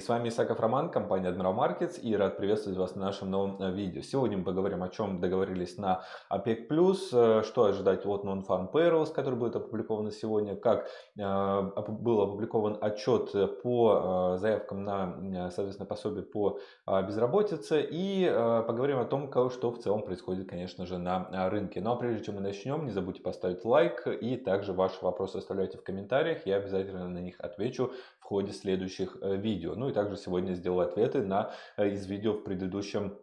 С вами Исаков Роман, компания Admiral Markets и рад приветствовать вас на нашем новом э, видео. Сегодня мы поговорим о чем договорились на OPEC+, э, что ожидать от Non-Farm Payrolls, который будет опубликован сегодня, как э, был опубликован отчет по заявкам на, соответственно, пособие по безработице и поговорим о том, что в целом происходит, конечно же, на рынке. Ну а прежде чем мы начнем, не забудьте поставить лайк и также ваши вопросы оставляйте в комментариях, я обязательно на них отвечу ходе следующих э, видео. Ну и также сегодня сделаю ответы на э, из видео в предыдущем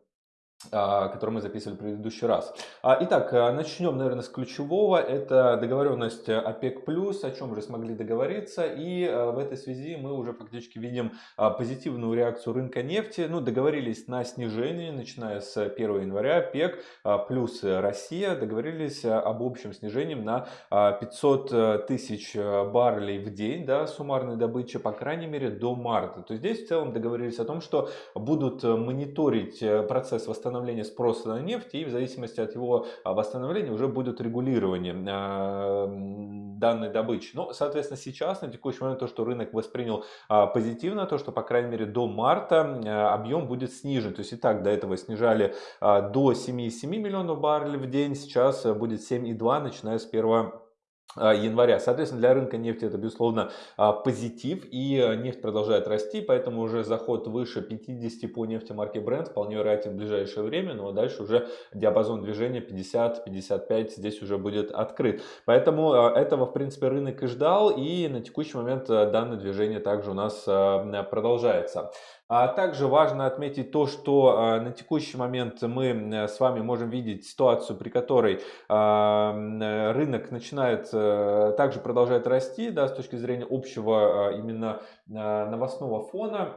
который мы записывали в предыдущий раз. А, итак, а, начнем, наверное, с ключевого. Это договоренность ОПЕК+, о чем уже смогли договориться. И в этой связи мы уже фактически видим позитивную реакцию рынка нефти. Ну, договорились на снижение, начиная с 1 января. ОПЕК плюс Россия договорились об общем снижении на 500 тысяч баррелей в день, да, суммарной добычи, по крайней мере, до марта. То есть здесь в целом договорились о том, что будут мониторить процесс восстановления восстановления спроса на нефть, и в зависимости от его а, восстановления уже будет регулирование а, данной добычи. Ну, соответственно, сейчас, на текущий момент, то, что рынок воспринял а, позитивно, то, что, по крайней мере, до марта объем будет снижен. То есть и так до этого снижали до 7,7 миллионов баррелей в день, сейчас будет 7,2, начиная с 1 а, января. Соответственно, для рынка нефти это, безусловно, а, позитив, и а, нефть продолжает расти, поэтому уже заход выше 50 по нефти марки Brent вполне вероятен в ближайшее время, но дальше уже диапазон движения 50-55 здесь уже будет открыт. Поэтому этого, в принципе, рынок и ждал, и на текущий момент данное движение также у нас продолжается. А также важно отметить то, что а, на текущий момент мы с вами можем видеть ситуацию, при которой а, рынок начинает а, также продолжает расти да, с точки зрения общего а, именно а, новостного фона.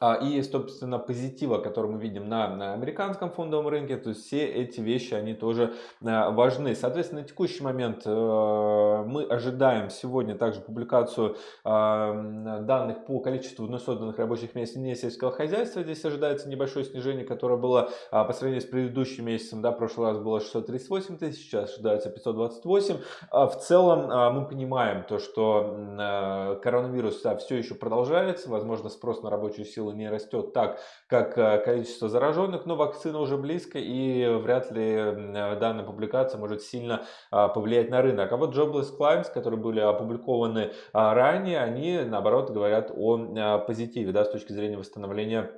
А, и, собственно, позитива, который мы видим на, на американском фондовом рынке, то есть все эти вещи, они тоже а, важны. Соответственно, на текущий момент э, мы ожидаем сегодня также публикацию а, данных по количеству вновь созданных рабочих мест не сельского хозяйства. Здесь ожидается небольшое снижение, которое было по сравнению с предыдущим месяцем. Да, в прошлый раз было 638 тысяч, сейчас ожидается 528. В целом мы понимаем то, что коронавирус да, все еще продолжается, возможно, спрос на рабочую сила не растет так, как э, количество зараженных, но вакцина уже близко и вряд ли данная публикация может сильно а, повлиять на рынок. А вот Jobless Climbs, которые были опубликованы а, ранее, они наоборот говорят о а, позитиве да, с точки зрения восстановления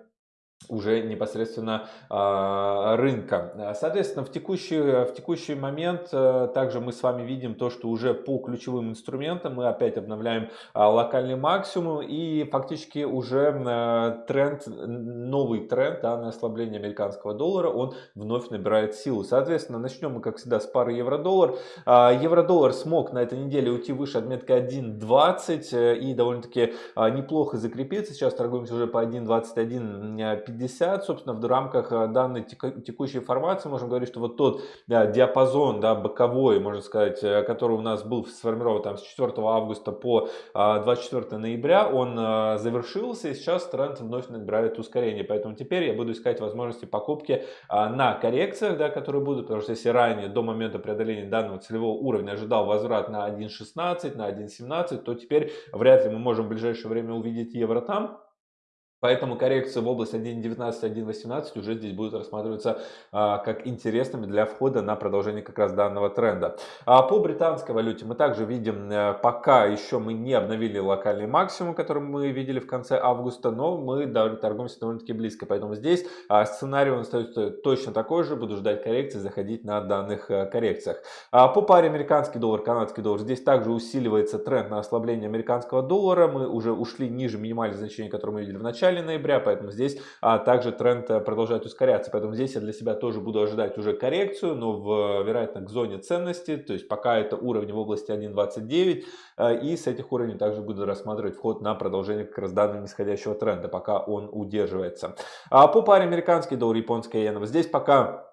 уже непосредственно э, рынка. Соответственно, в текущий, в текущий момент э, также мы с вами видим то, что уже по ключевым инструментам мы опять обновляем э, локальный максимум и фактически уже э, тренд, новый тренд да, на ослабление американского доллара, он вновь набирает силу. Соответственно, начнем мы, как всегда, с пары евро-доллар. Э, евро-доллар смог на этой неделе уйти выше отметки 1.20 э, и довольно-таки э, неплохо закрепиться. Сейчас торгуемся уже по 1.21 50, собственно, в рамках э, данной текущей формации можем говорить, что вот тот да, диапазон, да, боковой, можно сказать, э, который у нас был сформирован там с 4 августа по 24 а, ноября, он э, завершился и сейчас тренд вновь набирает ускорение. Поэтому теперь я буду искать возможности покупки на коррекциях, да, которые будут, потому что если ранее до момента преодоления данного целевого уровня ожидал возврат на 1.16, на 1.17, то теперь вряд ли мы можем в ближайшее время увидеть евро там. Поэтому коррекция в область 1.19-1.18 уже здесь будет рассматриваться а, как интересными для входа на продолжение как раз данного тренда. А по британской валюте мы также видим, а, пока еще мы не обновили локальный максимум, который мы видели в конце августа, но мы торгуемся довольно-таки близко. Поэтому здесь а, сценарий он остается точно такой же. Буду ждать коррекции, заходить на данных а, коррекциях. А по паре американский доллар, канадский доллар, здесь также усиливается тренд на ослабление американского доллара. Мы уже ушли ниже минимальных значений, которые мы видели в начале начале ноября, поэтому здесь а, также тренд э, продолжает ускоряться. Поэтому здесь я для себя тоже буду ожидать уже коррекцию, но в, вероятно к зоне ценности, то есть пока это уровни в области 1.29, э, и с этих уровней также буду рассматривать вход на продолжение как раз данного нисходящего тренда, пока он удерживается. А по паре американский доллар, японская иена, здесь пока а,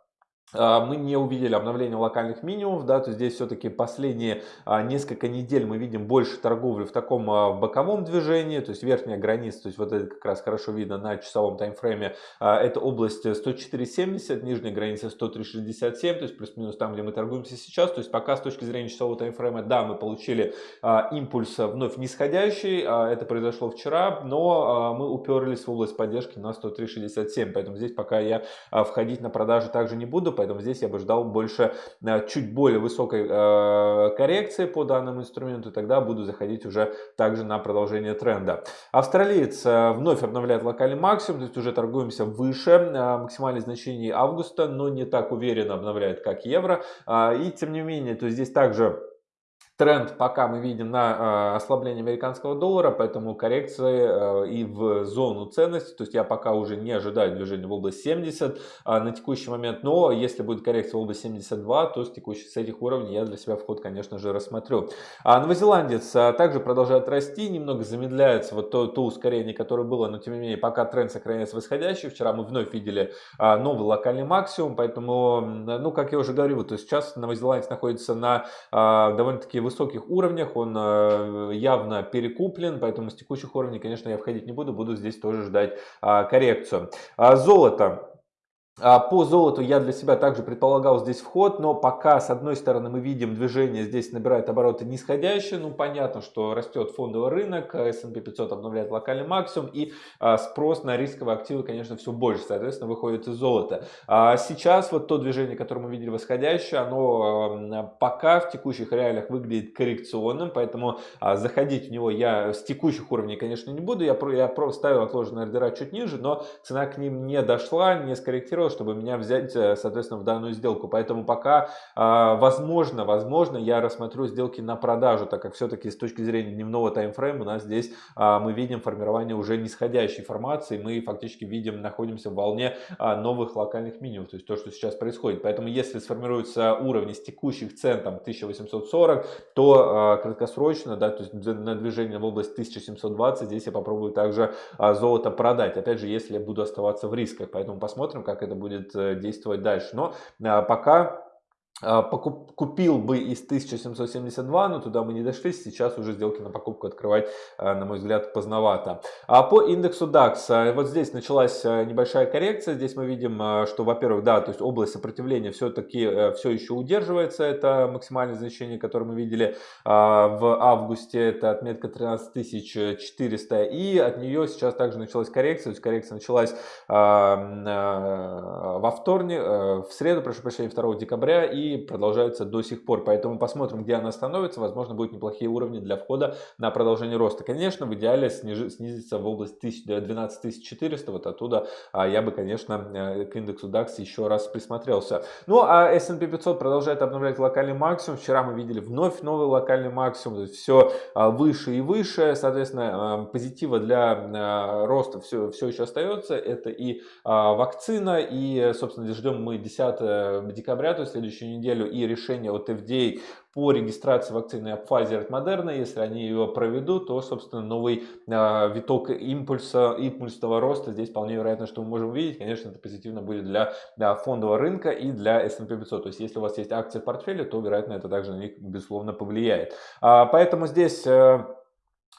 мы не увидели обновления локальных минимумов, да, то здесь все-таки последние а, несколько недель мы видим больше торговли в таком а, боковом движении, то есть верхняя граница, то есть вот это как раз хорошо видно на часовом таймфрейме, это область 104.70, нижняя граница 103.67, то есть плюс-минус там, где мы торгуемся сейчас, то есть пока с точки зрения часового таймфрейма, да, мы получили импульс вновь нисходящий, это произошло вчера, но мы уперлись в область поддержки на 103.67, поэтому здесь пока я входить на продажи также не буду, поэтому здесь я бы ждал больше, э, чуть более высокой э, коррекции по данному инструменту, тогда буду заходить уже также на продолжение тренда. Австралиец э, вновь обновляет локальный максимум, то есть уже торгуемся выше максимальных значений августа, но не так уверенно обновляет, как евро. И тем не менее, то есть здесь также Тренд пока мы видим на э, ослабление американского доллара, поэтому коррекции э, и в зону ценности. То есть я пока уже не ожидаю движения в область 70 э, на текущий момент. Но если будет коррекция в область 72, то с, текущих, с этих уровней я для себя вход, конечно же, рассмотрю. А новозеландец также продолжает расти, немного замедляется вот то, то ускорение, которое было, но тем не менее пока тренд сохраняется восходящий. Вчера мы вновь видели новый локальный максимум, поэтому, ну, как я уже говорил, то сейчас новозеландец находится на довольно-таки высоких уровнях, он э, явно перекуплен, поэтому с текущих уровней, конечно, я входить не буду, буду здесь тоже ждать а, коррекцию. А, золото. А, по золоту я для себя также предполагал здесь вход, но пока с одной стороны мы видим движение здесь набирает обороты нисходящие, ну понятно, что растет фондовый рынок, S&P 500 обновляет локальный максимум и а, спрос на рисковые активы, конечно, все больше, соответственно, выходит из золота. А сейчас вот то движение, которое мы видели восходящее, оно пока в текущих реалиях выглядит коррекционным, поэтому заходить в него я с текущих уровней, конечно, не буду, я, я ставил отложенные ордера чуть ниже, но цена к ним не дошла, не скорректировалась, мотивировал, чтобы меня взять, э, соответственно, в данную сделку. Поэтому пока, а, возможно, возможно, я рассмотрю сделки на продажу, так как все-таки с точки зрения дневного таймфрейма у нас здесь а, мы видим формирование уже нисходящей формации, мы фактически видим, находимся в волне а, новых локальных минимумов, то есть то, что сейчас происходит. Поэтому если сформируются уровни с текущих цен, там 1840, то краткосрочно, да, то есть на движение в область 1720, здесь я попробую также золото продать. Опять же, если я буду оставаться в рисках. Поэтому посмотрим, как это это будет э, действовать дальше. Но а, пока а, купил бы из 1772, но туда мы не дошли, сейчас уже сделки на покупку открывать, а, на мой взгляд, поздновато. А по индексу DAX, а, вот здесь началась небольшая коррекция, здесь мы видим, что, во-первых, да, то есть область сопротивления все-таки э, все еще удерживается, это максимальное значение, которое мы видели в августе, это отметка 13400, и от нее сейчас также началась коррекция, то есть коррекция началась во вторник, э, в среду, прошу прощения, 2 декабря, и продолжаются до сих пор. Поэтому посмотрим, где она остановится. Возможно, будут неплохие уровни для входа на продолжение роста. Конечно, в идеале снижи, снизиться в область 12 400. Вот оттуда а, я бы, конечно, э, к индексу DAX еще раз присмотрелся. Ну, а S&P 500 продолжает обновлять локальный максимум. Вчера мы видели вновь новый локальный максимум. То есть все а, выше и выше. Соответственно, а, позитива для роста все, все еще остается. Это и вакцина, и, собственно, ждем мы 10 декабря, то есть следующую неделю и решение от FDA по регистрации вакцины Pfizer от Moderna. Если они ее проведут, то, собственно, новый э, виток импульса, импульсного роста здесь вполне вероятно, что мы можем увидеть. Конечно, это позитивно будет для, для фондового рынка и для S&P 500. То есть, если у вас есть акции в портфеле, то, вероятно, это также на них, безусловно, повлияет. А, поэтому здесь... Э,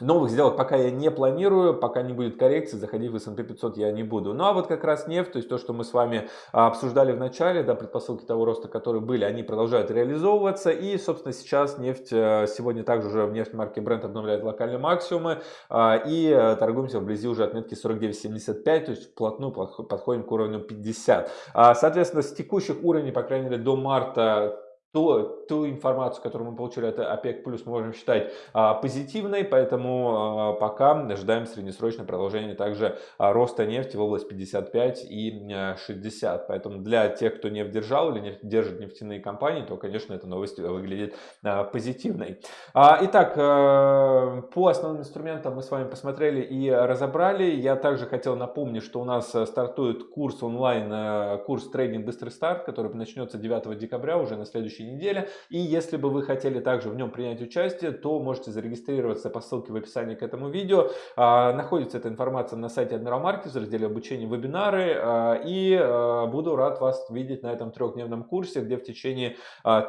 Новых сделок пока я не планирую, пока не будет коррекции, заходить в S&P 500 я не буду. Ну а вот как раз нефть, то есть то, что мы с вами а, обсуждали в начале, да, предпосылки того роста, которые были, они продолжают реализовываться. И, собственно, сейчас нефть, э, сегодня также уже в нефть марки Brent обновляет локальные максимумы. А, и торгуемся вблизи уже отметки 49.75, то есть вплотную подходим к уровню 50. А, соответственно, с текущих уровней, по крайней мере, до марта то, ту информацию, которую мы получили от ОПЕК+, мы можем считать а, позитивной, поэтому а, пока ожидаем среднесрочное продолжение также а, роста нефти в область 55 и а, 60. Поэтому для тех, кто нефть держал или нефть, держит нефтяные компании, то, конечно, эта новость выглядит а, позитивной. А, итак, а, по основным инструментам мы с вами посмотрели и разобрали. Я также хотел напомнить, что у нас стартует курс онлайн, курс трейдинг быстрый старт, который начнется 9 декабря уже на следующей следующей неделе. И если бы вы хотели также в нем принять участие, то можете зарегистрироваться по ссылке в описании к этому видео. А, находится эта информация на сайте Admiral Markets в разделе обучения вебинары. А, и а, буду рад вас видеть на этом трехдневном курсе, где в течение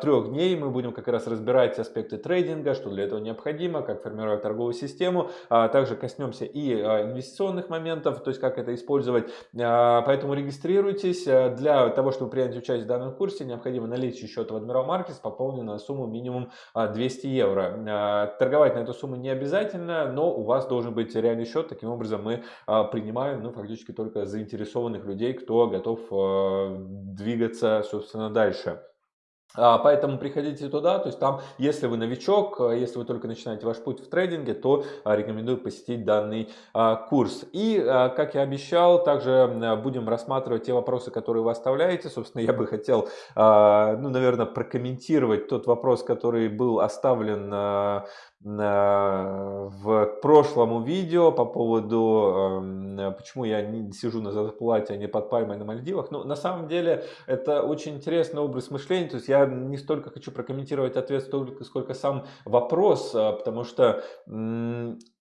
трех дней мы будем как раз разбирать аспекты трейдинга, что для этого необходимо, как формировать торговую систему. Также коснемся и инвестиционных моментов, то есть как это использовать. Поэтому регистрируйтесь. Для того, чтобы принять участие в данном курсе, необходимо наличие счета в Admiral Markets, пополненный на сумму минимум 200 евро. Торговать на эту сумму не обязательно, но у вас должен быть реальный счет. Таким образом мы принимаем ну, фактически только заинтересованных людей, кто готов двигаться, собственно, дальше. А, поэтому приходите туда, то есть там, если вы новичок, а, если вы только начинаете ваш путь в трейдинге, то а, рекомендую посетить данный курс. И, как я обещал, также будем рассматривать те вопросы, которые вы оставляете. Собственно, я бы хотел, ну, наверное, прокомментировать тот вопрос, который был оставлен в прошлом видео по поводу, эм, почему я не сижу на зарплате, а не под пальмой на Мальдивах. Ну, на самом деле, это очень интересный образ мышления. То есть я не столько хочу прокомментировать ответ, столько, сколько сам вопрос, э, потому что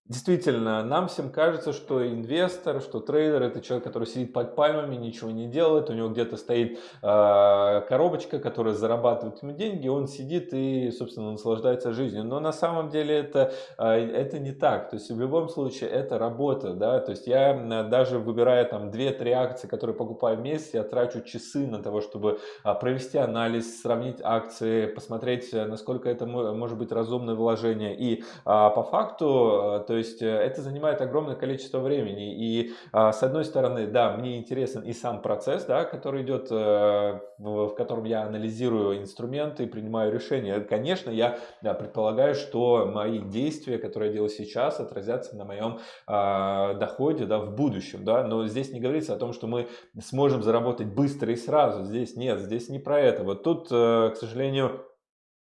Действительно, нам всем кажется, что инвестор, что трейдер это человек, который сидит под пальмами, ничего не делает, у него где-то стоит э, коробочка, которая зарабатывает ему деньги, он сидит и, собственно, наслаждается жизнью. Но на самом деле это, э, это не так. То есть в любом случае это работа. Да? То есть я даже выбирая там 2-3 акции, которые покупаю в месяц, я трачу часы на того, чтобы э, провести анализ, сравнить акции, посмотреть, насколько это может быть разумное вложение. И э, по факту, то есть э, это занимает огромное количество времени. И а, с одной стороны, да, мне интересен и сам процесс, да, который идет, э, в котором я анализирую инструменты и принимаю решения. Конечно, я предполагаю, что мои действия, которые я делаю сейчас, отразятся на моем а, доходе да, в будущем. Да? Но здесь не говорится о том, что мы сможем заработать быстро и сразу. Здесь нет, здесь не про это. Вот тут, э, к сожалению,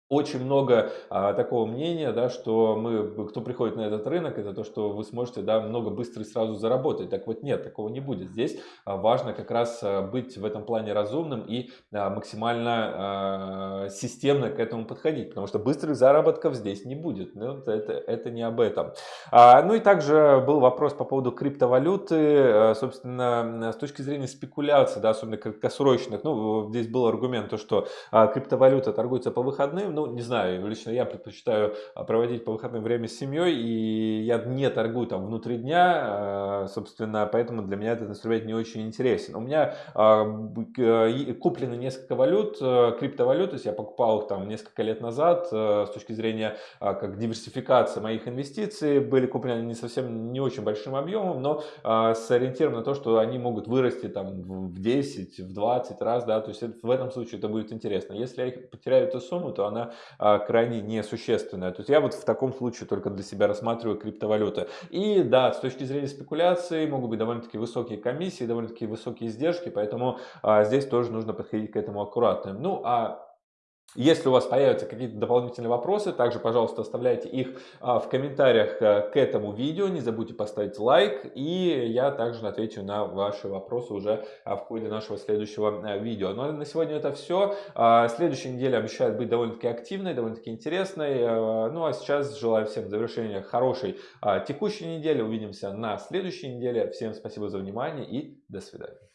очень много а, такого мнения, да, что мы, кто приходит на этот рынок, это то, что вы сможете да, много быстро и сразу заработать. Так вот нет, такого не будет. Здесь а, важно как раз а, быть в этом плане разумным и а, максимально а, системно к этому подходить, потому что быстрых заработков здесь не будет. Ну, это, это не об этом. А, ну и также был вопрос по поводу криптовалюты, а, собственно, с точки зрения спекуляции, да, особенно краткосрочных. Ну, здесь был аргумент, то, что а, криптовалюта торгуется по выходным, ну, не знаю, лично я предпочитаю а, проводить по выходным время с семьей, и я не торгую там внутри дня, а, собственно, поэтому для меня этот инструмент не очень интересен. У меня а, куплено несколько валют, криптовалют, то есть я покупал их там несколько лет назад, с точки зрения как диверсификации моих инвестиций, были куплены не совсем, не очень большим объемом, но с ориентиром на то, что они могут вырасти там в 10, в 20 раз, да, то есть в этом случае это будет интересно. Если я потеряю эту сумму, то она а, крайне несущественная. То есть я вот в таком случае только для себя рассматриваю криптовалюты. И да, с точки зрения спекуляции могут быть довольно-таки высокие комиссии, довольно-таки высокие издержки, поэтому а, здесь тоже нужно подходить к этому аккуратно. Ну а если у вас появятся какие-то дополнительные вопросы, также, пожалуйста, оставляйте их а, в комментариях э, к этому видео. Не забудьте поставить лайк, и я также отвечу на ваши вопросы уже а, в ходе нашего следующего э, видео. Ну а на сегодня это все. Следующая неделя обещает быть довольно-таки активной, довольно-таки интересной. Э, ну а сейчас желаю всем завершения хорошей текущей недели. Увидимся на следующей неделе. Всем спасибо за внимание и до свидания.